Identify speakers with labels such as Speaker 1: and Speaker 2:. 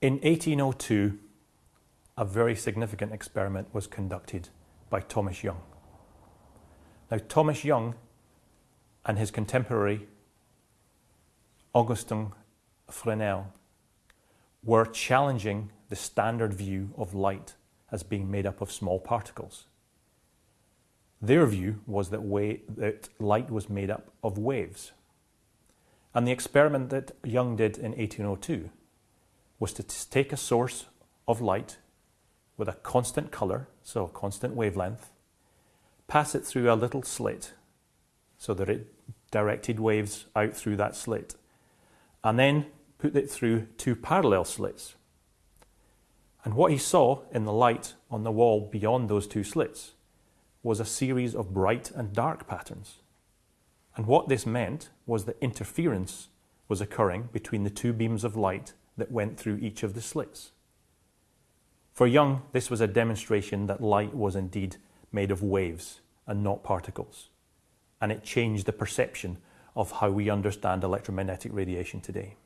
Speaker 1: In 1802, a very significant experiment was conducted by Thomas Young. Now, Thomas Young and his contemporary Augustin Fresnel were challenging the standard view of light as being made up of small particles. Their view was that, that light was made up of waves. And the experiment that Young did in 1802 was to take a source of light with a constant colour, so a constant wavelength, pass it through a little slit so that it directed waves out through that slit, and then put it through two parallel slits. And what he saw in the light on the wall beyond those two slits was a series of bright and dark patterns. And what this meant was that interference was occurring between the two beams of light that went through each of the slits. For Young, this was a demonstration that light was indeed made of waves and not particles. And it changed the perception of how we understand electromagnetic radiation today.